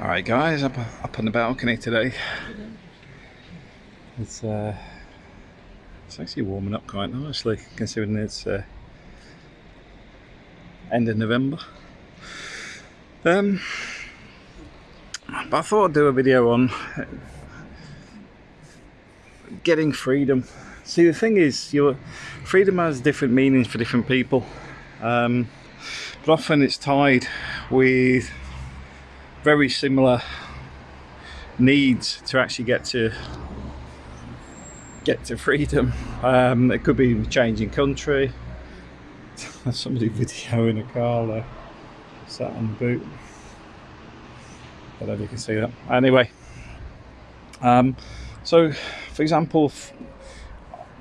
Alright guys, up, up on the balcony today. It's uh, it's actually warming up quite nicely considering it's uh, end of November. Um, but I thought I'd do a video on getting freedom. See the thing is, your freedom has different meanings for different people. Um, but often it's tied with very similar needs to actually get to get to freedom. Um, it could be changing country. Somebody videoing a car there, sat on the boot. I don't know if you can see that. Anyway, um, so for example,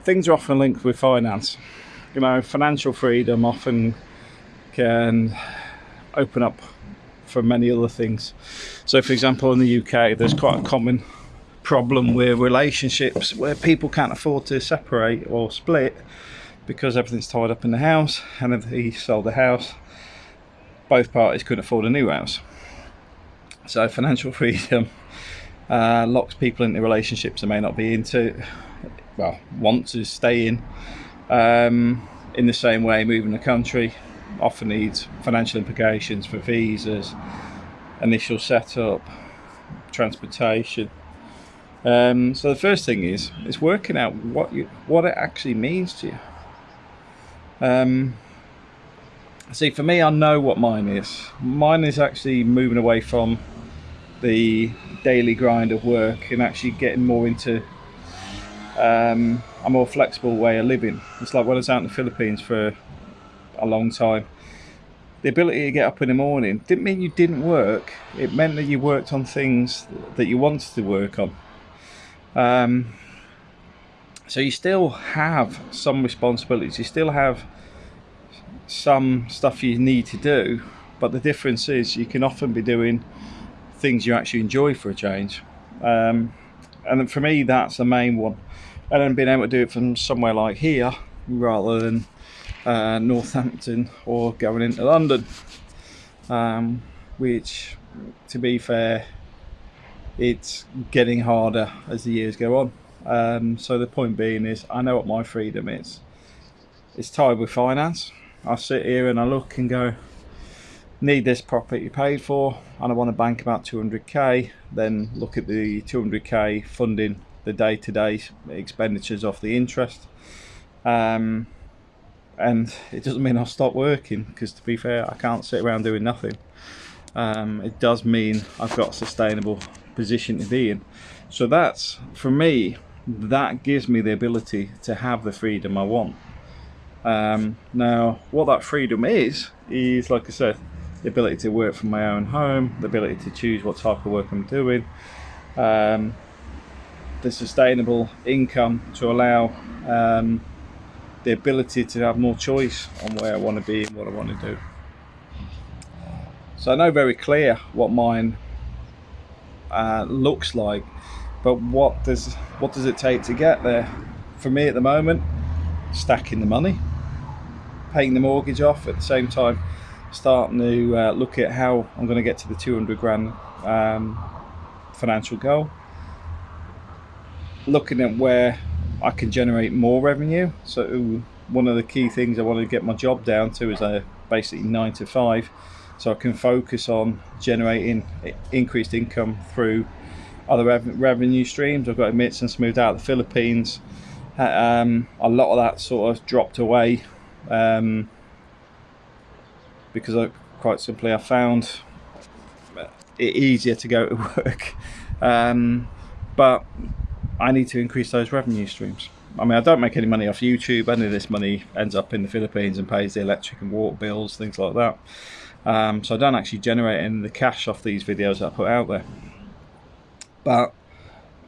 things are often linked with finance. You know, financial freedom often can open up for many other things. So, for example, in the UK, there's quite a common problem with relationships where people can't afford to separate or split because everything's tied up in the house, and if he sold the house, both parties couldn't afford a new house. So, financial freedom uh, locks people into relationships they may not be into, well, want to stay in. Um, in the same way, moving the country often needs financial implications for visas, initial setup, transportation. Um, so the first thing is is working out what you what it actually means to you. Um, see, for me, I know what mine is. Mine is actually moving away from the daily grind of work and actually getting more into um, a more flexible way of living. It's like when I was out in the Philippines for a long time. The ability to get up in the morning didn't mean you didn't work. It meant that you worked on things that you wanted to work on. Um, so you still have some responsibilities. You still have some stuff you need to do, but the difference is you can often be doing things you actually enjoy for a change. Um, and for me, that's the main one. And then being able to do it from somewhere like here rather than uh, Northampton or going into London um, which to be fair it's getting harder as the years go on. Um, so the point being is I know what my freedom is. It's tied with finance. I sit here and I look and go need this property paid for and I want to bank about 200k then look at the 200k funding the day-to-day -day expenditures off the interest. Um, and it doesn't mean I'll stop working because to be fair I can't sit around doing nothing. Um, it does mean I've got a sustainable position to be in. So that's for me that gives me the ability to have the freedom I want. Um, now what that freedom is is like I said the ability to work from my own home the ability to choose what type of work I'm doing um, the sustainable income to allow um, the ability to have more choice on where I want to be and what I want to do. So I know very clear what mine uh, looks like, but what does what does it take to get there? For me at the moment, stacking the money, paying the mortgage off at the same time, starting to uh, look at how I'm going to get to the 200 grand um, financial goal, looking at where I can generate more revenue. So one of the key things I want to get my job down to is a basically nine to five, so I can focus on generating increased income through other rev revenue streams. I've got admit, since moved out of the Philippines, um, a lot of that sort of dropped away um, because I quite simply I found it easier to go to work. Um, but I need to increase those revenue streams. I mean, I don't make any money off YouTube. Any of this money ends up in the Philippines and pays the electric and water bills, things like that. Um, so I don't actually generate any the cash off these videos that I put out there. But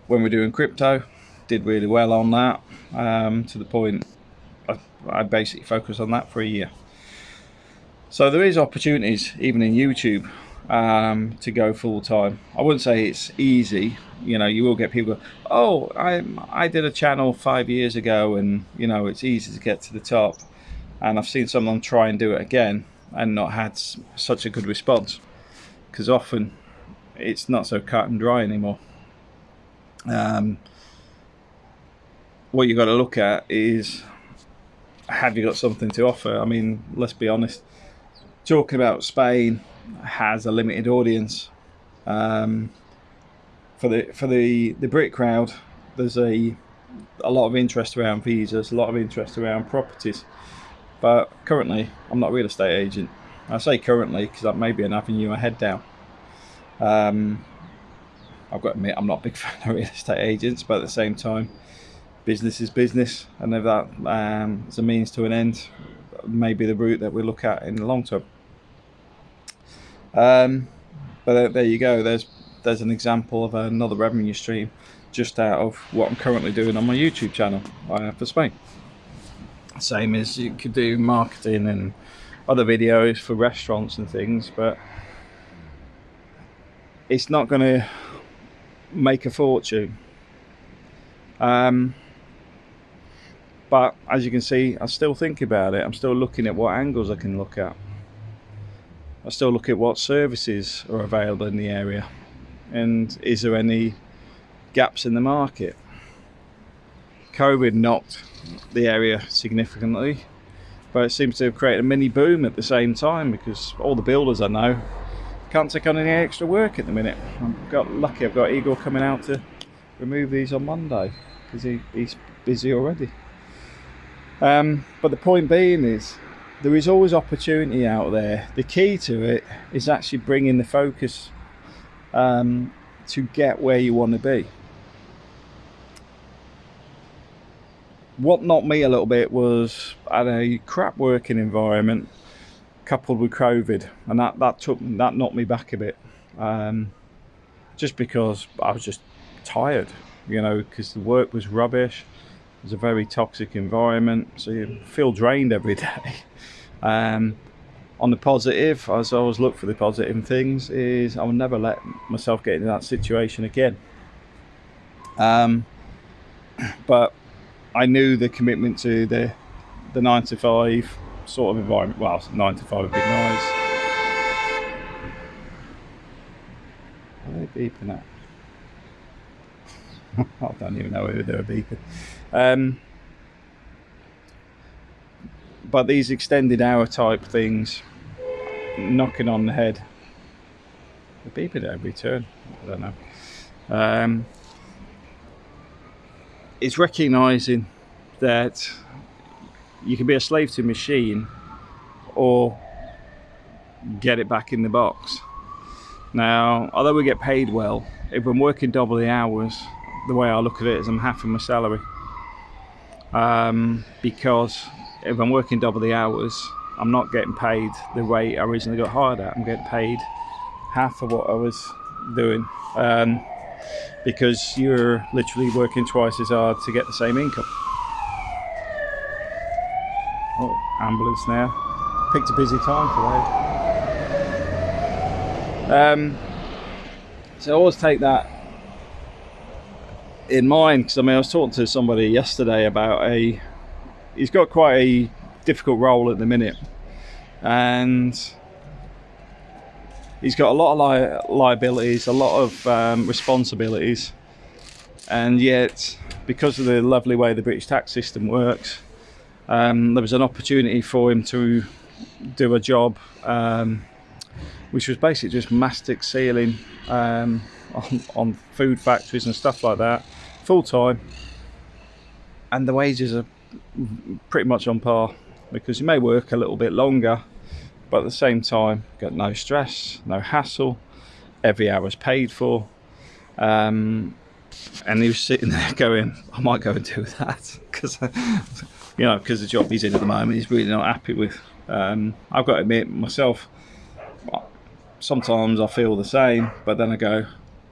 when we're doing crypto, did really well on that um, to the point I, I basically focused on that for a year. So there is opportunities even in YouTube um, to go full time. I wouldn't say it's easy. You know, you will get people. Go, oh, I I did a channel five years ago, and you know it's easy to get to the top. And I've seen someone try and do it again and not had such a good response. Because often it's not so cut and dry anymore. Um, what you've got to look at is have you got something to offer? I mean, let's be honest. Talking about Spain has a limited audience. Um, for the for the the Brit crowd, there's a a lot of interest around visas, a lot of interest around properties. But currently, I'm not a real estate agent. I say currently because that may be an avenue I head down. Um, I've got to admit, I'm not a big fan of real estate agents, but at the same time, business is business, and if that um, is a means to an end, maybe the route that we look at in the long term. Um, but there you go. There's there's an example of another revenue stream just out of what I'm currently doing on my YouTube channel uh, for Spain. Same as you could do marketing and other videos for restaurants and things, but it's not going to make a fortune. Um, but as you can see, I still think about it. I'm still looking at what angles I can look at. I still look at what services are available in the area and is there any gaps in the market. COVID knocked the area significantly, but it seems to have created a mini boom at the same time because all the builders I know can't take on any extra work at the minute. I've got lucky I've got Igor coming out to remove these on Monday because he, he's busy already. Um, but the point being is there is always opportunity out there. The key to it is actually bringing the focus um, to get where you want to be. what knocked me a little bit was at a crap working environment coupled with COVID, and that that took that knocked me back a bit, um, just because I was just tired, you know, because the work was rubbish. It was a very toxic environment, so you feel drained every day. Um, on the positive, as I always look for the positive things, is I will never let myself get into that situation again. Um, but I knew the commitment to the the nine to five sort of environment. Well, nine to five would be nice. Are they beeping at? I don't even know who they were beeping. Um, but these extended hour type things, knocking on the head, they're beeping at every turn. I don't know. Um, it's recognizing that you can be a slave to a machine or get it back in the box. Now, although we get paid well, if I'm working double the hours, the way I look at it is I'm halving my salary. Um, because if I'm working double the hours, I'm not getting paid the rate I originally got hired at. I'm getting paid half of what I was doing. Um, because you're literally working twice as hard to get the same income. Oh, ambulance now. Picked a busy time today. Um, so I always take that in mind because I mean I was talking to somebody yesterday about a he's got quite a difficult role at the minute. And he's got a lot of li liabilities, a lot of um, responsibilities, and yet, because of the lovely way the British tax system works, um, there was an opportunity for him to do a job um, which was basically just mastic sealing um, on, on food factories and stuff like that, full time, and the wages are pretty much on par because you may work a little bit longer but at the same time got no stress no hassle every hour is paid for. Um, and he was sitting there going I might go and do that because you know because the job he's in at the moment he's really not happy with. Um, I've got to admit myself sometimes I feel the same but then I go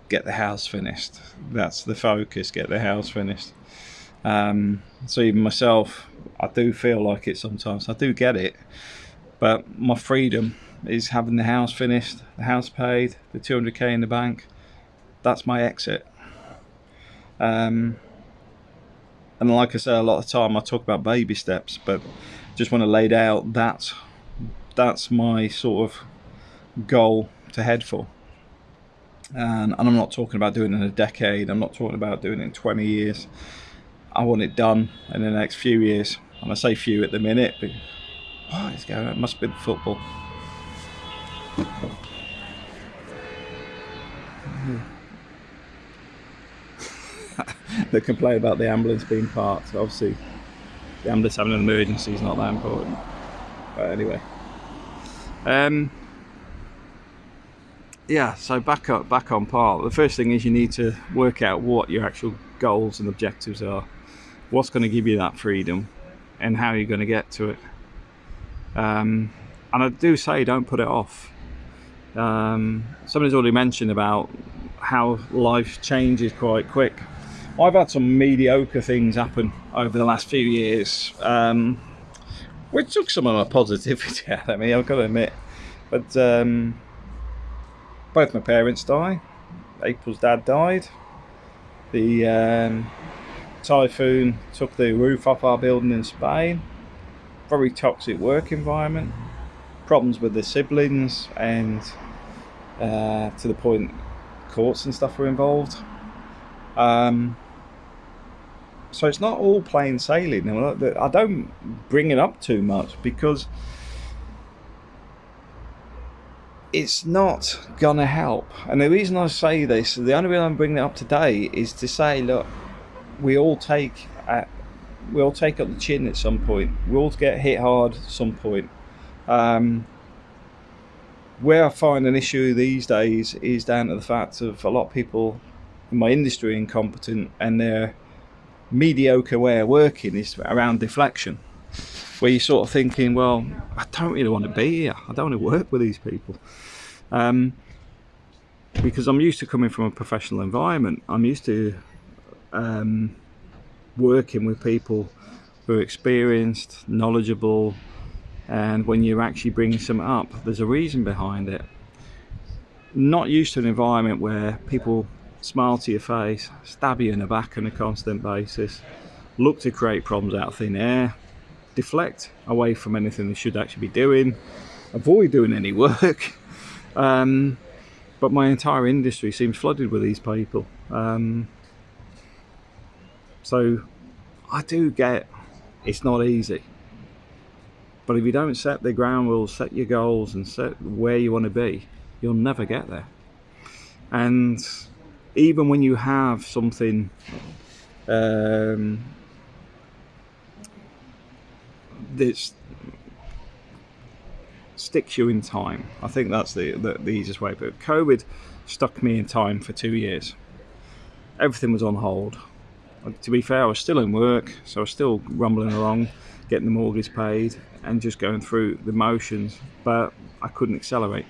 get the house finished that's the focus get the house finished um, so even myself I do feel like it sometimes I do get it but my freedom is having the house finished, the house paid, the 200k in the bank. That's my exit. Um, and like I say, a lot of time I talk about baby steps, but just want to lay out that that's my sort of goal to head for. And, and I'm not talking about doing it in a decade. I'm not talking about doing it in 20 years. I want it done in the next few years. And I say few at the minute, but what is going on? It must be the football. they complain about the ambulance being parked. Obviously, the ambulance having an emergency is not that important. But anyway, um, yeah. So back up, back on part. The first thing is you need to work out what your actual goals and objectives are. What's going to give you that freedom, and how you're going to get to it. Um, and I do say don't put it off. Um, somebody's already mentioned about how life changes quite quick. I've had some mediocre things happen over the last few years, um, which took some of my positivity out of me, I've got to admit. But um, both my parents died. April's dad died. The um, typhoon took the roof off our building in Spain. Very toxic work environment. Problems with the siblings, and uh, to the point courts and stuff were involved. Um, so it's not all plain sailing. I don't bring it up too much because it's not gonna help. And the reason I say this, the only reason I'm bringing it up today is to say, look, we all take at, we all take up the chin at some point. We all get hit hard at some point. Um, where I find an issue these days is down to the fact of a lot of people in my industry incompetent and they're mediocre way of working is around deflection, where you're sort of thinking, well, I don't really want to be here. I don't want to work with these people. Um, because I'm used to coming from a professional environment. I'm used to um, working with people who are experienced, knowledgeable, and when you're actually bringing something up, there's a reason behind it. Not used to an environment where people smile to your face, stab you in the back on a constant basis, look to create problems out of thin air, deflect away from anything they should actually be doing, avoid doing any work. Um, but my entire industry seems flooded with these people. Um, so I do get it's not easy. But if you don't set the ground rules, set your goals, and set where you want to be, you'll never get there. And even when you have something um, that sticks you in time, I think that's the, the, the easiest way. But COVID stuck me in time for two years. Everything was on hold. To be fair, I was still in work, so I was still rumbling along, getting the mortgage paid, and just going through the motions, but I couldn't accelerate.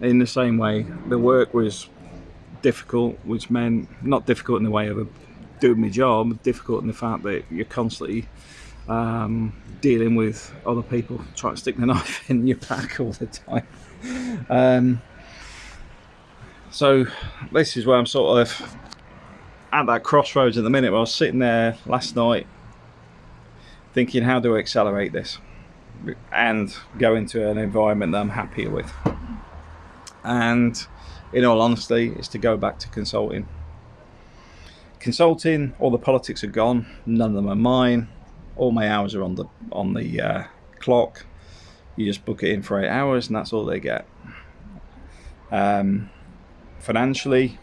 In the same way, the work was difficult, which meant not difficult in the way of doing my job, difficult in the fact that you're constantly um, dealing with other people trying to stick the knife in your back all the time. Um, so this is where I'm sort of at that crossroads at the minute. I was sitting there last night thinking, how do I accelerate this and go into an environment that I'm happier with? And in all honesty, it's to go back to consulting. Consulting, all the politics are gone. None of them are mine. All my hours are on the on the uh, clock. You just book it in for eight hours, and that's all they get. Um, financially,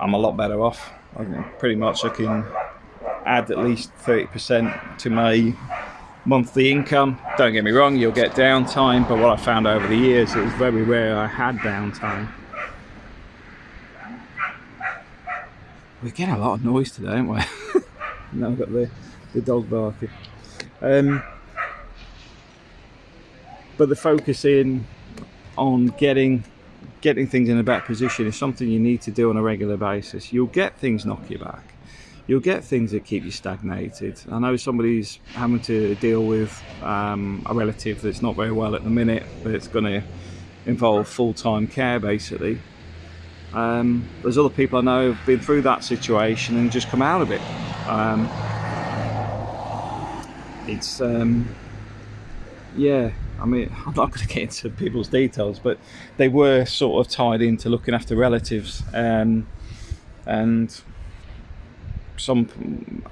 I'm a lot better off. I pretty much I can add at least 30% to my monthly income. Don't get me wrong, you'll get downtime, but what I found over the years, it was very rare I had downtime. We're getting a lot of noise today, aren't we? now I've got the, the dog barking. Um, but the focus in on getting getting things in a better position is something you need to do on a regular basis. You'll get things knock you back you'll get things that keep you stagnated. I know somebody's having to deal with um, a relative that's not very well at the minute, but it's going to involve full-time care basically. Um, there's other people I know have been through that situation and just come out of it. Um, it's um, yeah, I mean, I'm not going to get into people's details, but they were sort of tied into looking after relatives, um, and some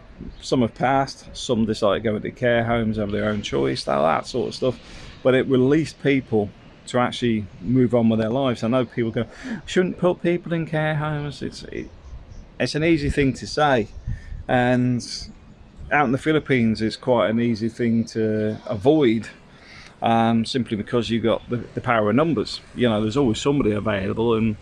some have passed, some decided to go into care homes of their own choice, all that sort of stuff. But it released people to actually move on with their lives. I know people go, shouldn't put people in care homes. It's it, it's an easy thing to say, and out in the Philippines, it's quite an easy thing to avoid. Um, simply because you've got the, the power of numbers. You know, there's always somebody available, and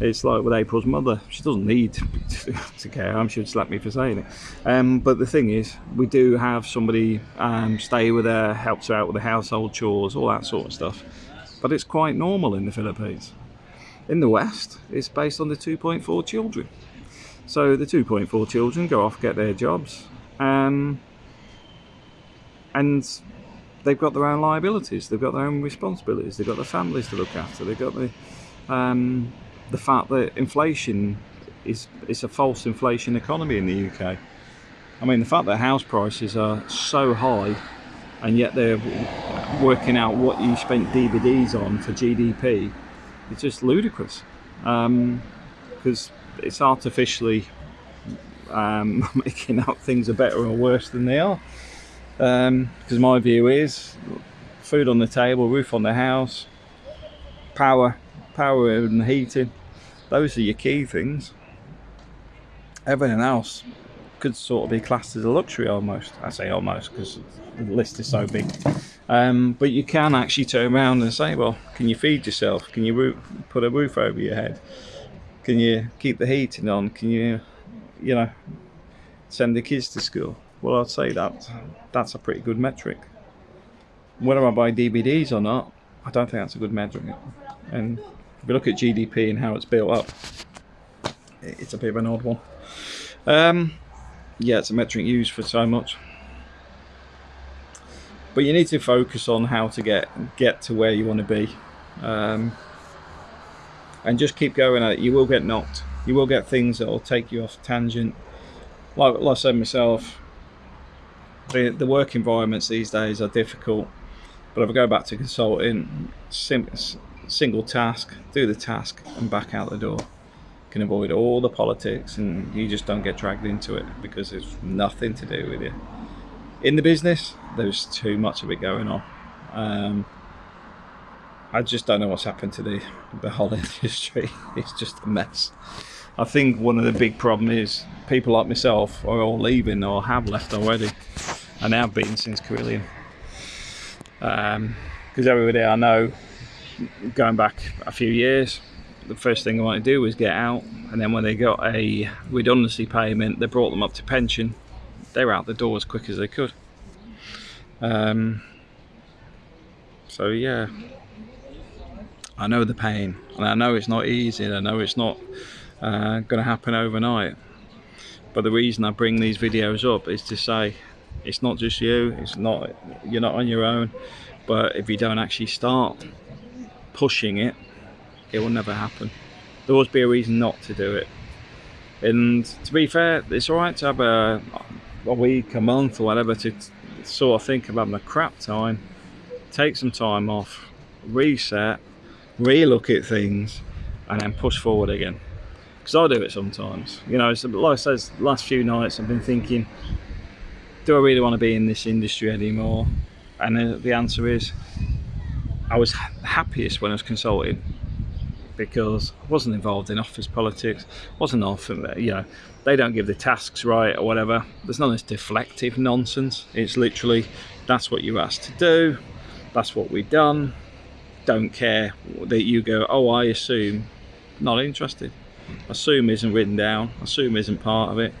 it's like with April's mother. She doesn't need to care. I'm sure slap me for saying it. Um, but the thing is, we do have somebody um, stay with her, helps her out with the household chores, all that sort of stuff. But it's quite normal in the Philippines. In the West, it's based on the 2.4 children. So the 2.4 children go off, get their jobs, um, and they've got their own liabilities, they've got their own responsibilities, they've got their families to look after, they've got the um, the fact that inflation is it's a false inflation economy in the UK. I mean, the fact that house prices are so high, and yet they're working out what you spent DVDs on for GDP, it's just ludicrous. Because um, it's artificially um, making out things are better or worse than they are. Because um, my view is food on the table, roof on the house, power, power and heating those are your key things. Everything else could sort of be classed as a luxury almost. I say almost because the list is so big. Um, but you can actually turn around and say, well, can you feed yourself? Can you put a roof over your head? Can you keep the heating on? Can you, you know, send the kids to school? Well, I'd say that that's a pretty good metric. Whether I buy DVDs or not, I don't think that's a good metric. And if you look at GDP and how it's built up, it's a bit of an odd one. Um, yeah, it's a metric used for so much. But you need to focus on how to get get to where you want to be. Um, and just keep going at it. You will get knocked. You will get things that will take you off tangent. Like, like I said myself, the, the work environments these days are difficult. But if I go back to consulting, sim single task, do the task and back out the door. can avoid all the politics and you just don't get dragged into it because it's nothing to do with you. In the business, there's too much of it going on. Um, I just don't know what's happened to the, the whole industry. It's just a mess. I think one of the big problems is people like myself are all leaving or have left already and have been since Carillion. Because um, everybody I know going back a few years, the first thing I wanted to do was get out. And then when they got a redundancy payment, they brought them up to pension. They were out the door as quick as they could. Um, so yeah, I know the pain, and I know it's not easy. And I know it's not uh, going to happen overnight. But the reason I bring these videos up is to say it's not just you. It's not you're not on your own. But if you don't actually start pushing it, it will never happen. There always be a reason not to do it. And to be fair, it's alright to have a, a week, a month or whatever to sort of think about a crap time, take some time off, reset, re-look at things and then push forward again. Because I do it sometimes. You know, like I said, last few nights I've been thinking, do I really want to be in this industry anymore? And the answer is, I was happiest when I was consulting because I wasn't involved in office politics, wasn't often, you know, they don't give the tasks right or whatever. There's none of this deflective nonsense. It's literally, that's what you're asked to do, that's what we've done. Don't care that you go, oh, I assume, not interested. Assume isn't written down, assume isn't part of it.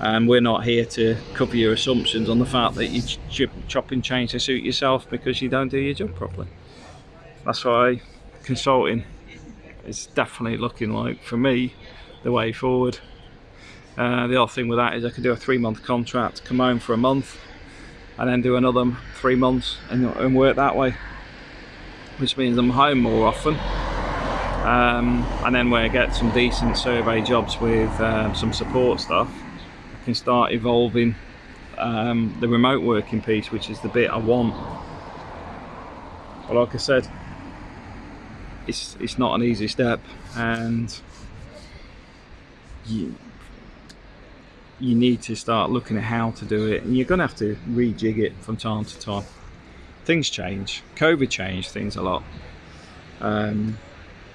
And we're not here to cover your assumptions on the fact that you ch chop and change to suit yourself because you don't do your job properly. That's why consulting is definitely looking like for me the way forward. Uh, the other thing with that is I could do a three month contract come home for a month and then do another three months and, and work that way which means I'm home more often um, and then when I get some decent survey jobs with uh, some support stuff I can start evolving um, the remote working piece which is the bit I want But like I said, it's it's not an easy step, and you you need to start looking at how to do it, and you're going to have to rejig it from time to time. Things change. COVID changed things a lot. Um,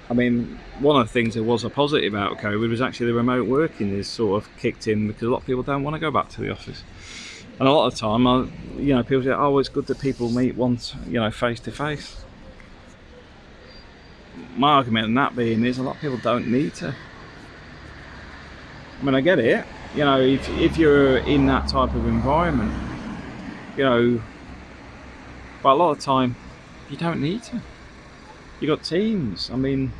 I mean, one of the things that was a positive about COVID was actually the remote working is sort of kicked in because a lot of people don't want to go back to the office. And a lot of time, I, you know, people say, "Oh, it's good that people meet once, you know, face to face." My argument in that being is a lot of people don't need to. I mean, I get it. You know, if if you're in that type of environment, you know, but a lot of time, you don't need to. You got teams. I mean,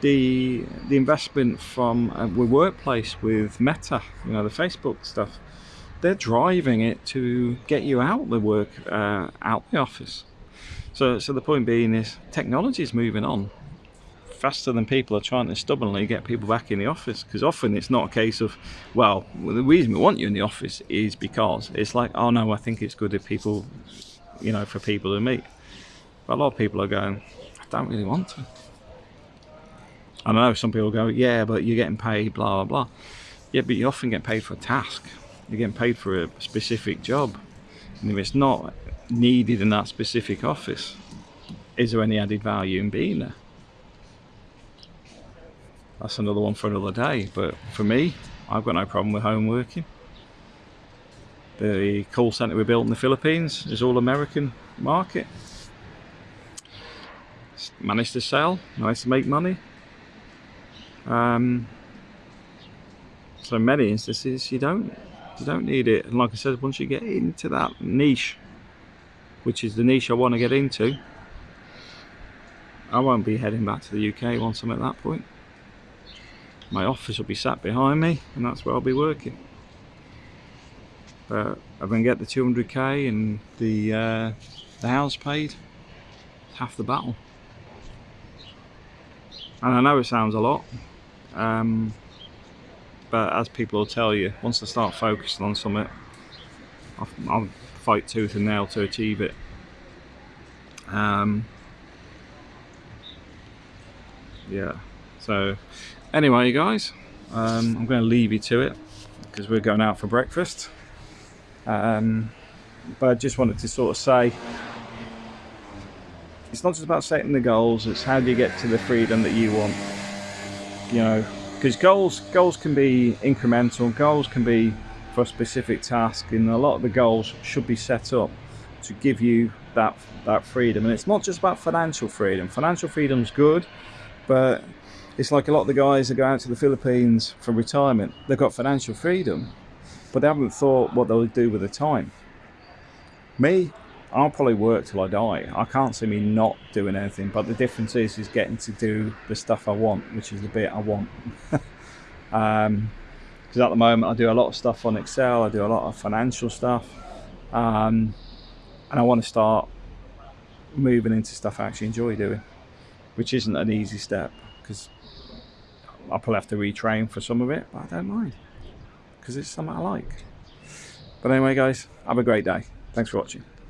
the the investment from uh, with workplace with Meta, you know, the Facebook stuff they're driving it to get you out the work, uh, out the office. So, so the point being is technology is moving on faster than people are trying to stubbornly get people back in the office. Because often it's not a case of, well, the reason we want you in the office is because it's like, oh no, I think it's good if people, you know, for people to meet. But a lot of people are going, I don't really want to. I know some people go, yeah, but you're getting paid, blah, blah, blah. Yeah, but you often get paid for a task you're getting paid for a specific job and if it's not needed in that specific office is there any added value in being there that's another one for another day but for me I've got no problem with home working the call center we built in the Philippines is all American market. Managed to sell managed to make money. Um, so many instances you don't you don't need it. And like I said once you get into that niche which is the niche I want to get into I won't be heading back to the UK once I'm at that point. My office will be sat behind me and that's where I'll be working but I'm going to get the 200k and the uh, the house paid half the battle and I know it sounds a lot um, but as people will tell you, once I start focusing on something, I'll, I'll fight tooth and nail to achieve it. Um, yeah, so anyway, you guys, um, I'm going to leave you to it because we're going out for breakfast. Um, but I just wanted to sort of say it's not just about setting the goals, it's how do you get to the freedom that you want. You know, because goals goals can be incremental goals can be for a specific task and a lot of the goals should be set up to give you that that freedom. And it's not just about financial freedom. Financial freedom's good but it's like a lot of the guys that go out to the Philippines for retirement they've got financial freedom but they haven't thought what they'll do with the time me I'll probably work till I die. I can't see me not doing anything, but the difference is is getting to do the stuff I want, which is the bit I want. um, because at the moment I do a lot of stuff on Excel, I do a lot of financial stuff, um, and I want to start moving into stuff I actually enjoy doing, which isn't an easy step because I'll probably have to retrain for some of it, but I don't mind because it's something I like. But anyway, guys, have a great day. Thanks for watching.